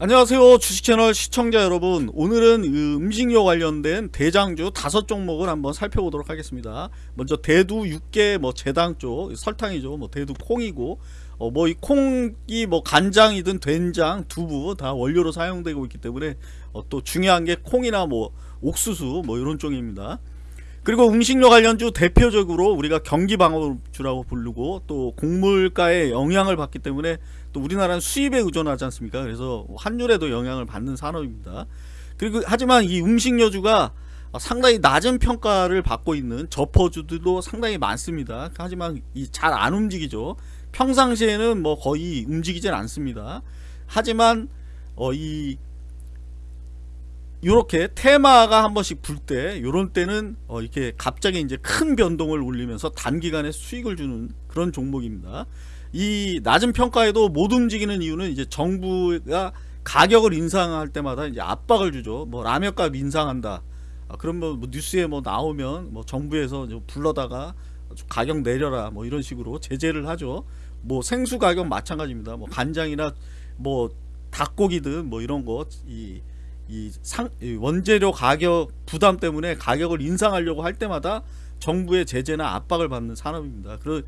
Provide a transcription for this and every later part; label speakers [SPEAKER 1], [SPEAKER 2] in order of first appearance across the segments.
[SPEAKER 1] 안녕하세요 주식채널 시청자 여러분. 오늘은 그 음식료 관련된 대장주 다섯 종목을 한번 살펴보도록 하겠습니다. 먼저 대두 육개 뭐 제당 쪽 설탕이죠. 뭐 대두 콩이고 어 뭐 이 콩이 뭐 간장이든 된장 두부 다 원료로 사용되고 있기 때문에 어 또 중요한 게 콩이나 뭐 옥수수 뭐 이런 쪽입니다 그리고 음식료 관련주 대표적으로 우리가 경기방어주라고 부르고 또 곡물가에 영향을 받기 때문에 또 우리나라는 수입에 의존하지 않습니까? 그래서 환율에도 영향을 받는 산업입니다. 그리고 하지만 이 음식료주가 상당히 낮은 평가를 받고 있는 저퍼주들도 상당히 많습니다. 하지만 잘안 움직이죠. 평상시에는 뭐 거의 움직이질 않습니다. 하지만 어, 이 요렇게 테마가 한 번씩 불때 요런 때는 어 이렇게 갑자기 이제 큰 변동을 올리면서 단기간에 수익을 주는 그런 종목입니다. 이 낮은 평가에도 못 움직이는 이유는 이제 정부가 가격을 인상할 때마다 이제 압박을 주죠. 뭐 라면값 인상한다. 아, 그러면 뭐 뉴스에 뭐 나오면 뭐 정부에서 불러다가 가격 내려라 뭐 이런 식으로 제재를 하죠. 뭐 생수 가격 마찬가지입니다. 뭐 간장이나 뭐 닭고기든 뭐 이런 거 이 이 상, 이 원재료 가격 부담 때문에 가격을 인상하려고 할 때마다 정부의 제재나 압박을 받는 산업입니다. 그러,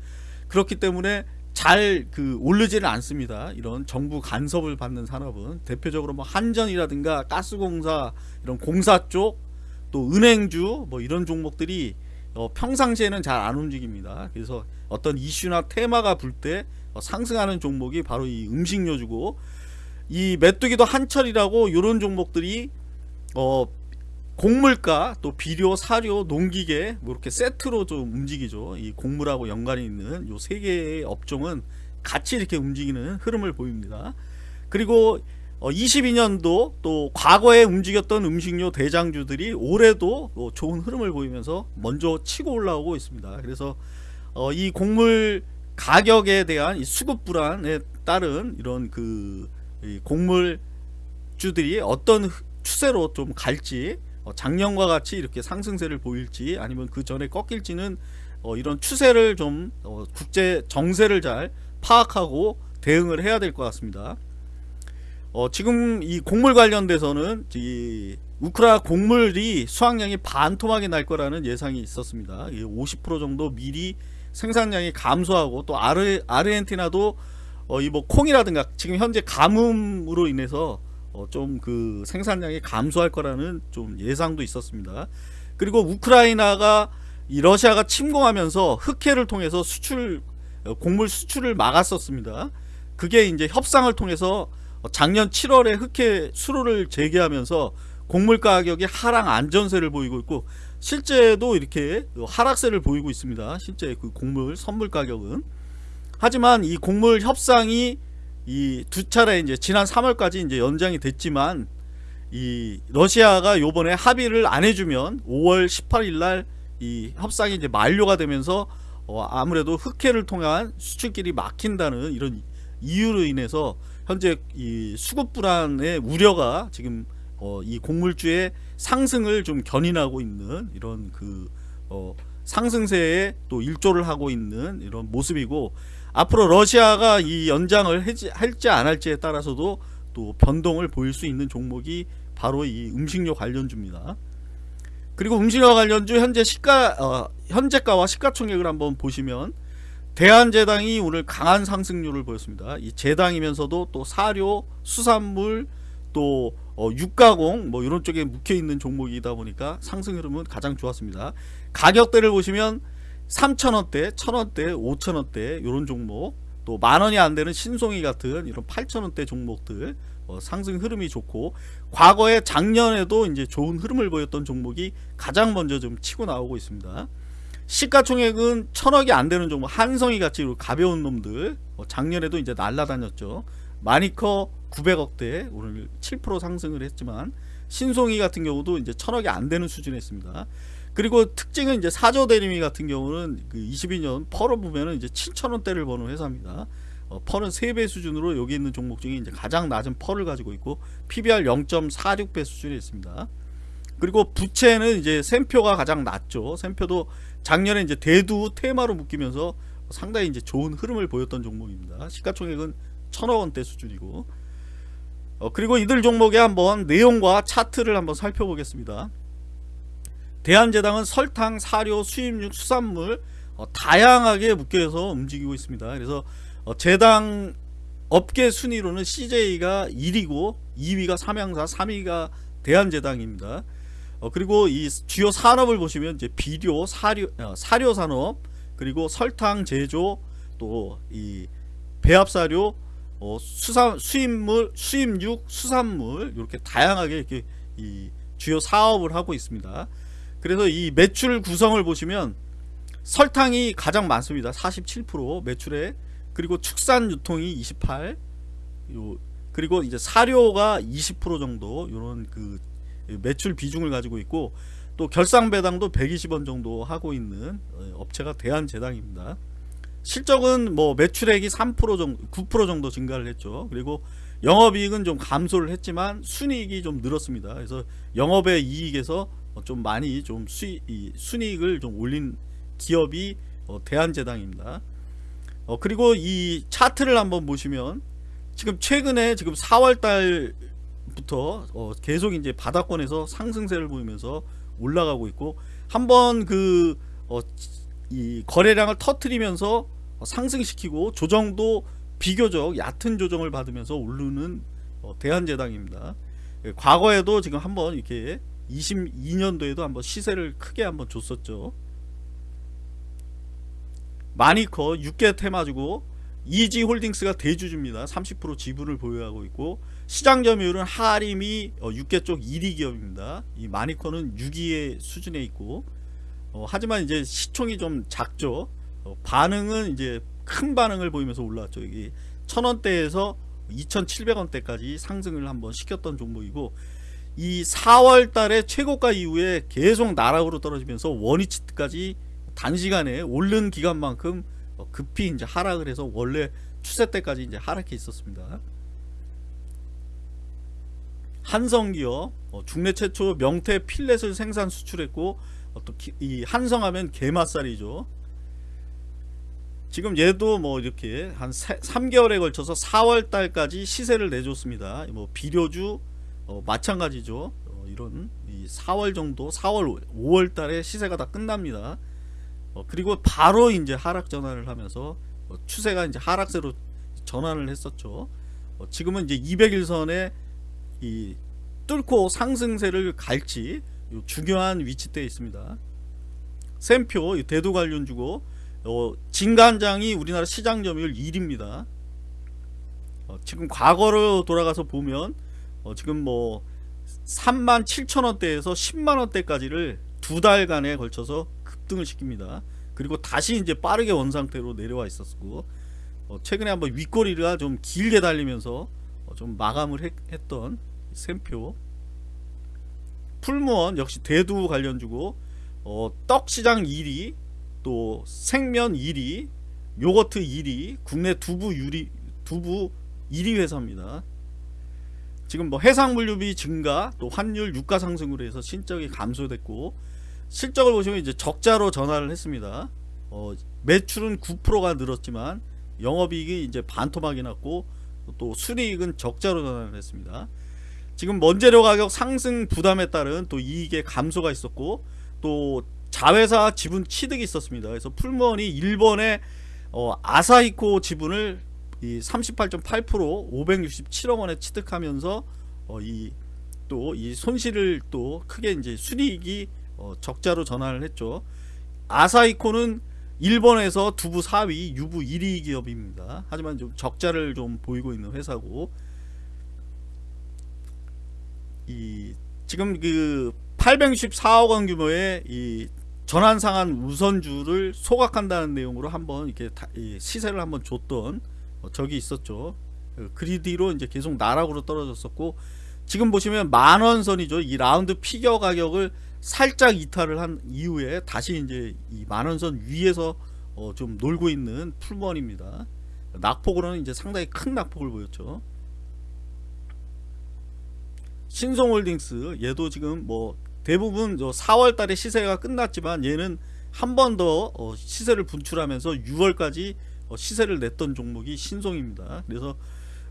[SPEAKER 1] 그렇기 때문에 잘 그 오르지는 않습니다. 이런 정부 간섭을 받는 산업은 대표적으로 뭐 한전이라든가 가스공사 이런 공사 쪽 또 은행주 뭐 이런 종목들이 어 평상시에는 잘 안 움직입니다. 그래서 어떤 이슈나 테마가 불때 어 상승하는 종목이 바로 이 음식료주고 이 메뚜기도 한철이라고 이런 종목들이 어 곡물가 또 비료 사료 농기계 뭐 이렇게 세트로 좀 움직이죠. 이 곡물하고 연관이 있는 요 세 개의 업종은 같이 이렇게 움직이는 흐름을 보입니다. 그리고 어 22년도 또 과거에 움직였던 음식료 대장주들이 올해도 또 좋은 흐름을 보이면서 먼저 치고 올라오고 있습니다. 그래서 어이 곡물 가격에 대한 수급 불안에 따른 이런 그 곡물주들이 어떤 추세로 좀 갈지 어, 작년과 같이 이렇게 상승세를 보일지 아니면 그 전에 꺾일지는 어, 이런 추세를 좀 어, 국제 정세를 잘 파악하고 대응을 해야 될 것 같습니다. 지금 이 곡물 관련돼서는 이 우크라 곡물이 수확량이 반토막이 날 거라는 예상이 있었습니다. 50% 정도 미리 생산량이 감소하고 또 아르, 아르헨티나도 어, 이뭐 콩이라든가 지금 현재 가뭄으로 인해서 어, 좀 그 생산량이 감소할 거라는 좀 예상도 있었습니다. 그리고 우크라이나가 이 러시아가 침공하면서 흑해를 통해서 수출 어, 곡물 수출을 막았었습니다. 그게 이제 협상을 통해서 작년 7월에 흑해 수로를 재개하면서 곡물 가격이 하락 안전세를 보이고 있고 실제도 이렇게 하락세를 보이고 있습니다. 실제 그 곡물 선물 가격은 하지만 이 곡물 협상이 이 두 차례 이제 지난 3월까지 이제 연장이 됐지만 이 러시아가 요번에 합의를 안 해주면 5월 18일 날 이 협상이 이제 만료가 되면서 어 아무래도 흑해를 통한 수출길이 막힌다는 이런 이유로 인해서 현재 이 수급 불안의 우려가 지금 어 이 곡물주의 상승을 좀 견인하고 있는 이런 그 어 상승세에 또 일조를 하고 있는 이런 모습이고 앞으로 러시아가 이 연장을 할지 안 할지에 따라서도 또 변동을 보일 수 있는 종목이 바로 이 음식료 관련주입니다. 그리고 음식료 관련주 현재 시가 어, 현재가와 시가총액을 한번 보시면 대한제당이 오늘 강한 상승률을 보였습니다. 이 제당이면서도 또 사료, 수산물, 또 어, 육가공 뭐 이런 쪽에 묵혀 있는 종목이다 보니까 상승 흐름은 가장 좋았습니다. 가격대를 보시면 3천원대, 1천원대, 5천원대 이런 종목 또 만원이 안되는 신송이 같은 이런 8천원대 종목들 어, 상승 흐름이 좋고 과거에 작년에도 이제 좋은 흐름을 보였던 종목이 가장 먼저 좀 치고 나오고 있습니다. 시가총액은 천억이 안되는 종목 한성이 같이 가벼운 놈들 어, 작년에도 이제 날라다녔죠. 마니커 900억대 오늘 7% 상승을 했지만 신송이 같은 경우도 이제 천억이 안되는 수준에 있습니다. 그리고 특징은 이제 사조 대리미 같은 경우는 그 22년 펄을 보면은 이제 7천원대를 버는 회사입니다. 어, 펄은 3배 수준으로 여기 있는 종목 중에 이제 가장 낮은 펄을 가지고 있고 PBR 0.46배 수준에 있습니다. 그리고 부채는 이제 샘표가 가장 낮죠. 샘표도 작년에 이제 대두 테마로 묶이면서 상당히 이제 좋은 흐름을 보였던 종목입니다. 시가총액은 천억 원대 수준이고 어, 그리고 이들 종목의 한번 내용과 차트를 한번 살펴보겠습니다. 대한제당은 설탕, 사료, 수입육, 수산물 어, 다양하게 묶여서 움직이고 있습니다. 그래서 어, 제당 업계 순위로는 CJ가 1위고 2위가 삼양사, 3위가 대한제당입니다. 어, 그리고 이 주요 산업을 보시면 이제 비료, 사료, 어, 사료 산업, 그리고 설탕 제조, 또 이 배합사료, 어, 수산 수입물, 수입육, 수산물 이렇게 다양하게 이렇게 이 주요 사업을 하고 있습니다. 그래서 이 매출 구성을 보시면 설탕이 가장 많습니다. 47% 매출에 그리고 축산 유통이 28 요, 그리고 이제 사료가 20% 정도 이런 그 매출 비중을 가지고 있고 또 결상 배당도 120원 정도 하고 있는 어, 업체가 대한제당입니다. 실적은 뭐 매출액이 3% 정도 9% 정도 증가를 했죠. 그리고 영업이익은 좀 감소를 했지만 순이익이 좀 늘었습니다. 그래서 영업의 이익에서 좀 많이 좀 수익, 순이익을 좀 올린 기업이 어, 대한제당입니다. 어, 그리고 이 차트를 한번 보시면 지금 최근에 지금 4월달부터 어, 계속 이제 바닥권에서 상승세를 보이면서 올라가고 있고 한번 그 어, 이 거래량을 터트리면서 상승시키고 조정도 비교적 얕은 조정을 받으면서 오르는 어, 대한제당입니다. 예, 과거에도 지금 한번 이렇게 22년도에도 한번 시세를 크게 한번 줬었죠. 마니커 6개 테마주고 이지홀딩스가 대주주입니다. 30% 지분을 보유하고 있고 시장 점유율은 하림이 6개 어, 쪽 1위 기업입니다. 이 마니커는 6위의 수준에 있고 어, 하지만 이제 시총이 좀 작죠. 어, 반응은 이제 큰 반응을 보이면서 올라왔죠. 여기 천원대에서 2,700원대까지 상승을 한번 시켰던 종목이고 이 4월 달에 최고가 이후에 계속 나락으로 떨어지면서 원위치까지 단시간에 오른 기간만큼 어, 급히 이제 하락을 해서 원래 추세 때까지 이제 하락해 있었습니다. 한성기업 어, 중내 최초 명태 필렛을 생산 수출했고 어, 또이 한성하면 게맛살이죠. 지금 얘도 뭐 이렇게 한 3개월에 걸쳐서 4월 달까지 시세를 내줬습니다. 뭐 비료주 어, 마찬가지죠. 어, 이런 4월 정도, 4월, 5월 달에 시세가 다 끝납니다. 어, 그리고 바로 이제 하락 전환을 하면서 어, 추세가 이제 하락세로 전환을 했었죠. 어, 지금은 이제 200일선에 이 뚫고 상승세를 갈지 중요한 위치대에 있습니다. 샘표 대도 관련주고 어, 진간장이 우리나라 시장 점유율 1위입니다. 어, 지금 과거로 돌아가서 보면 어, 지금 뭐 3만 7천원대에서 10만원대까지를 두 달간에 걸쳐서 급등을 시킵니다. 그리고 다시 이제 빠르게 원상태로 내려와 있었고 어, 최근에 한번 윗꼬리가 좀 길게 달리면서 어, 좀 마감을 했, 던 샘표 풀무원 역시 대두 관련주고 어, 떡시장 1위 또 생면 1위 요거트 1위 국내 두부 유리 두부 1위 회사입니다 지금 뭐 해상 물류비 증가 또 환율 유가 상승으로 해서 신적이 감소됐고 실적을 보시면 이제 적자로 전환을 했습니다. 어, 매출은 9%가 늘었지만 영업이익이 이제 반토막이 났고 또 수리익은 적자로 전환을 했습니다. 지금 원재료 가격 상승 부담에 따른 또 이익의 감소가 있었고 또 자회사 지분 취득이 있었습니다. 그래서 풀무원이 일본의 어, 아사히코 지분을 38.8% 567억 원에 취득하면서 어, 이 또 이 손실을 또 크게 이제 순이익이 어, 적자로 전환을 했죠. 아사이코는 일본에서 두부 4위, 유부 1위 기업입니다. 하지만 좀 적자를 좀 보이고 있는 회사고 이 지금 그 864억 원 규모의 이 전환 상한 우선주를 소각한다는 내용으로 한번 이렇게 시세를 한번 줬던 어, 적이 있었죠. 그 뒤로 이제 계속 나락으로 떨어졌었고 지금 보시면 만원 선이죠. 이 라운드 피겨 가격을 살짝 이탈을 한 이후에 다시 이제 이 만원선 위에서 어 좀 놀고 있는 풀먼입니다. 낙폭으로는 이제 상당히 큰 낙폭을 보였죠. 신송홀딩스 얘도 지금 뭐 대부분 4월 달에 시세가 끝났지만 얘는 한 번더 어 시세를 분출하면서 6월까지 어 시세를 냈던 종목이 신송입니다. 그래서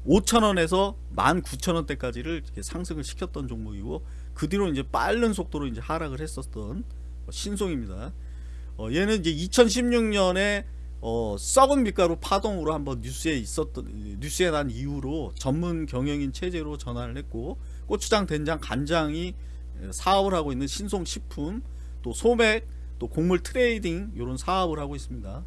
[SPEAKER 1] 5천원에서 19,000원대까지를 이렇게 상승을 시켰던 종목이고 그 뒤로 이제 빠른 속도로 이제 하락을 했었던 신송입니다. 어, 얘는 이제 2016년에 어, 썩은 밀가루 파동으로 한번 뉴스에 있었던 뉴스에 난 이후로 전문 경영인 체제로 전환을 했고 고추장, 된장, 간장이 사업을 하고 있는 신송식품 또 소맥 또 곡물 trading 이런 사업을 하고 있습니다.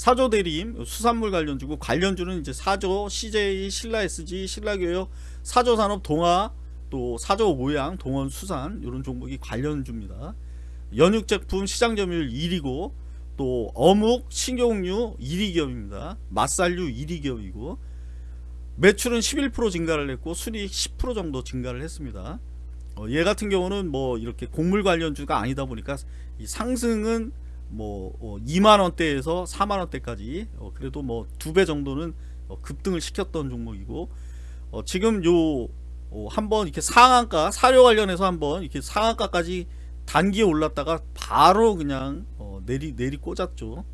[SPEAKER 1] 사조 대림 수산물 관련주고 관련주는 이제 사조, CJ, 신라SG, 신라교역, 사조 산업, 동아 또 사조오양, 동원 수산 이런 종목이 관련주입니다. 연육 제품 시장 점유율 1위고 또 어묵, 식용유 1위 기업입니다. 맛살류 1위 기업이고 매출은 11% 증가를 했고 순이익 10% 정도 증가를 했습니다. 어, 얘 같은 경우는 뭐 이렇게 곡물 관련주가 아니다 보니까 이 상승은 뭐 어, 2만 원대에서 4만 원대까지 어, 그래도 뭐 두 배 정도는 어, 급등을 시켰던 종목이고 어, 지금 요 어, 한번 이렇게 상한가 사료 관련해서 한번 이렇게 상한가까지 단기에 올랐다가 바로 그냥 어, 내리 내리 꽂았죠.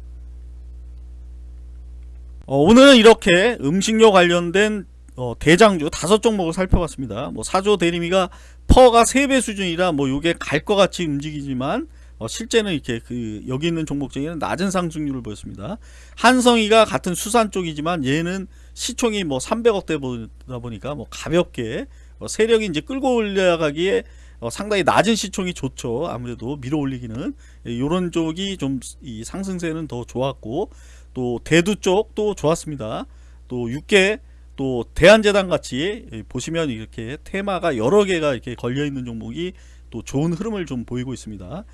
[SPEAKER 1] 어, 오늘은 이렇게 음식료 관련된 어, 대장주 다섯 종목을 살펴봤습니다. 뭐 사조 대리미가 퍼가 3배 수준이라 뭐 요게 갈 것 같이 움직이지만 어, 실제는 이렇게 그 여기 있는 종목 중에는 낮은 상승률을 보였습니다. 한성이가 같은 수산 쪽이지만 얘는 시총이 뭐 300억대 보다 보니까 뭐 가볍게 어, 세력이 이제 끌고 올라가기에 어, 상당히 낮은 시총이 좋죠. 아무래도 밀어 올리기는 이런 쪽이 좀 이 상승세는 더 좋았고 또 대두 쪽도 좋았습니다. 또 육계 또 대한재단 같이 보시면 이렇게 테마가 여러 개가 이렇게 걸려 있는 종목이 또 좋은 흐름을 좀 보이고 있습니다.